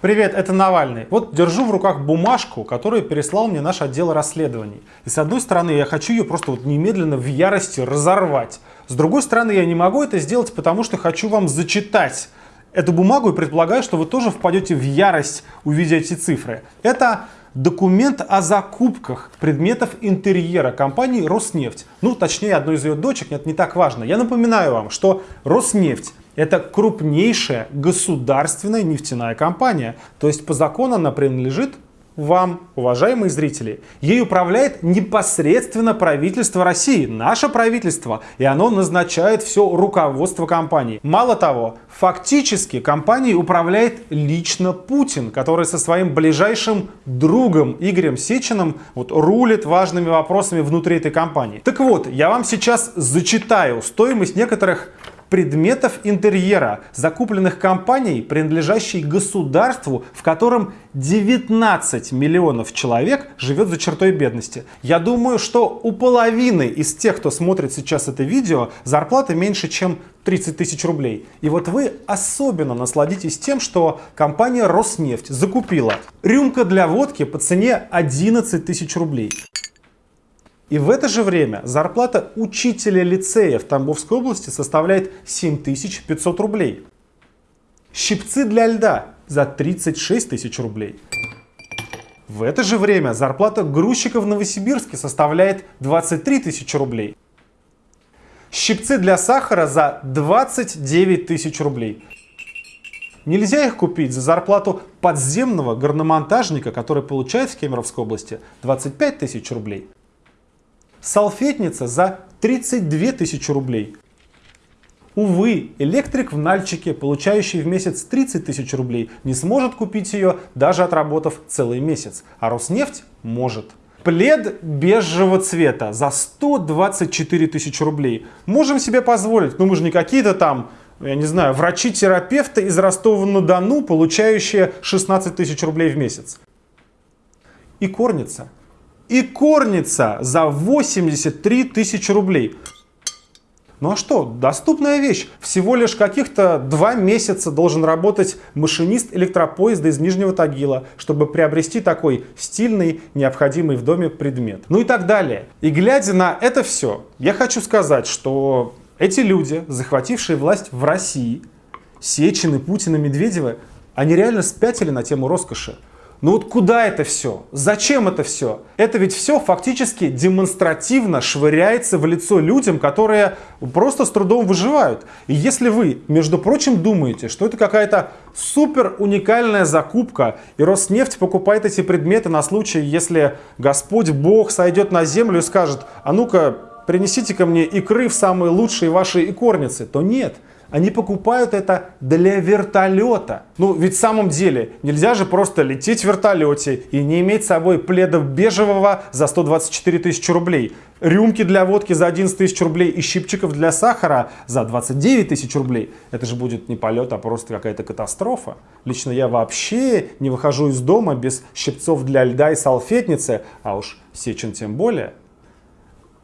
Привет, это Навальный. Вот держу в руках бумажку, которую переслал мне наш отдел расследований. И с одной стороны, я хочу ее просто вот немедленно в ярости разорвать. С другой стороны, я не могу это сделать, потому что хочу вам зачитать эту бумагу и предполагаю, что вы тоже впадете в ярость, увидя эти цифры. Это документ о закупках предметов интерьера компании «Роснефть». Ну, точнее, одной из ее дочек, это не так важно. Я напоминаю вам, что «Роснефть» Это крупнейшая государственная нефтяная компания. То есть по закону она принадлежит вам, уважаемые зрители. Ей управляет непосредственно правительство России, наше правительство, и оно назначает все руководство компании. Мало того, фактически компанией управляет лично Путин, который со своим ближайшим другом Игорем Сечиным вот, рулит важными вопросами внутри этой компании. Так вот, я вам сейчас зачитаю стоимость некоторых предметов интерьера, закупленных компанией, принадлежащей государству, в котором 19 миллионов человек живет за чертой бедности. Я думаю, что у половины из тех, кто смотрит сейчас это видео, зарплата меньше, чем 30 тысяч рублей. И вот вы особенно насладитесь тем, что компания Роснефть закупила рюмка для водки по цене 11 тысяч рублей. И в это же время зарплата учителя лицея в Тамбовской области составляет 7500 рублей. Щипцы для льда за 36 тысяч рублей. В это же время зарплата грузчика в Новосибирске составляет 23 тысячи рублей. Щипцы для сахара за 29 тысяч рублей. Нельзя их купить за зарплату подземного горномонтажника, который получает в Кемеровской области 25 тысяч рублей. Салфетница за 32 тысячи рублей. Увы, электрик в Нальчике, получающий в месяц 30 тысяч рублей, не сможет купить ее, даже отработав целый месяц. А Роснефть может. Плед бежевого цвета за 124 тысячи рублей. Можем себе позволить, но мы же не какие-то там, я не знаю, врачи-терапевты из Ростова-на-Дону, получающие 16 тысяч рублей в месяц. И корница и корница за 83 тысячи рублей. Ну а что, доступная вещь. Всего лишь каких-то два месяца должен работать машинист электропоезда из Нижнего Тагила, чтобы приобрести такой стильный, необходимый в доме предмет. Ну и так далее. И глядя на это все, я хочу сказать, что эти люди, захватившие власть в России, Сечины, Путина, Медведева, они реально спятили на тему роскоши. Ну вот куда это все? Зачем это все? Это ведь все фактически демонстративно швыряется в лицо людям, которые просто с трудом выживают. И если вы, между прочим, думаете, что это какая-то супер уникальная закупка, и Роснефть покупает эти предметы на случай, если Господь Бог сойдет на землю и скажет, а ну-ка принесите ко мне икры в самые лучшие ваши икорницы, то нет – они покупают это для вертолета. Ну, ведь в самом деле, нельзя же просто лететь в вертолете и не иметь с собой пледов бежевого за 124 тысячи рублей, рюмки для водки за 11 тысяч рублей и щипчиков для сахара за 29 тысяч рублей. Это же будет не полет, а просто какая-то катастрофа. Лично я вообще не выхожу из дома без щипцов для льда и салфетницы, а уж Сечин тем более.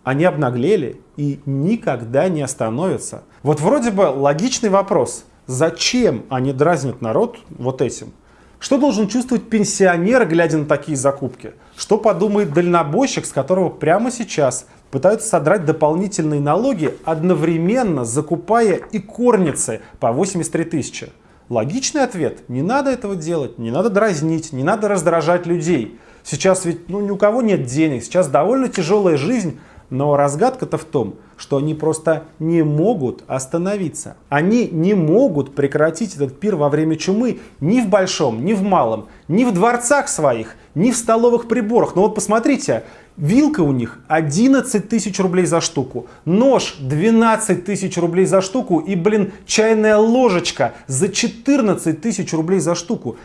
Они обнаглели и никогда не остановятся. Вот вроде бы логичный вопрос. Зачем они дразнят народ вот этим? Что должен чувствовать пенсионер, глядя на такие закупки? Что подумает дальнобойщик, с которого прямо сейчас пытаются содрать дополнительные налоги, одновременно закупая и корницы по 83 тысячи? Логичный ответ. Не надо этого делать, не надо дразнить, не надо раздражать людей. Сейчас ведь ну, ни у кого нет денег, сейчас довольно тяжелая жизнь, но разгадка-то в том, что они просто не могут остановиться. Они не могут прекратить этот пир во время чумы ни в большом, ни в малом, ни в дворцах своих, ни в столовых приборах. Но вот посмотрите, вилка у них 11 тысяч рублей за штуку, нож 12 тысяч рублей за штуку и, блин, чайная ложечка за 14 тысяч рублей за штуку.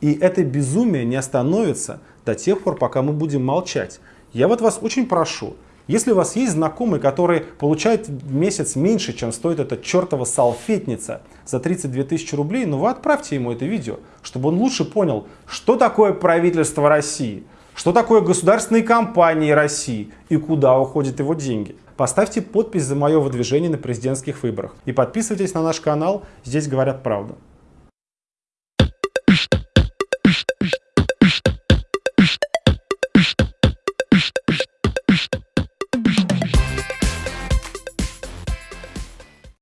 И это безумие не остановится до тех пор, пока мы будем молчать. Я вот вас очень прошу, если у вас есть знакомый, который получает в месяц меньше, чем стоит эта чертова салфетница за 32 тысячи рублей, ну вы отправьте ему это видео, чтобы он лучше понял, что такое правительство России, что такое государственные компании России и куда уходят его деньги. Поставьте подпись за мое выдвижение на президентских выборах и подписывайтесь на наш канал, здесь говорят правду.